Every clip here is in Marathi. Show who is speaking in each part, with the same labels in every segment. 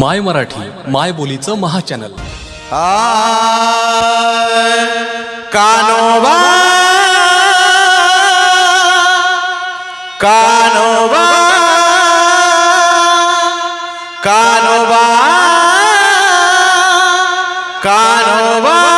Speaker 1: माय मराठी माय बोलीचं महाचॅनल.
Speaker 2: कानोबा. कानोबा. कानोबा. कानोबा.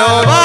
Speaker 2: no.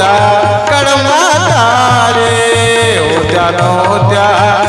Speaker 2: होत्या कडमाता रे होत्या नव्हत्या.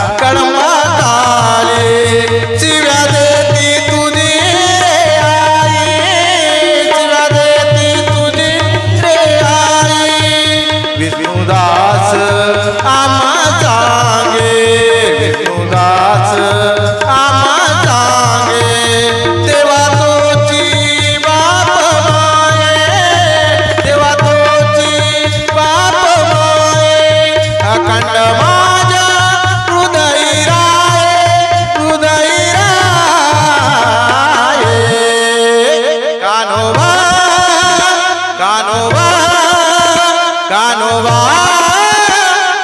Speaker 2: कानोबा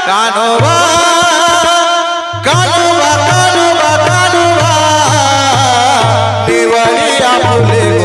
Speaker 2: कानोबा कानोबा कानोबा कानोबा दिवाळी आपले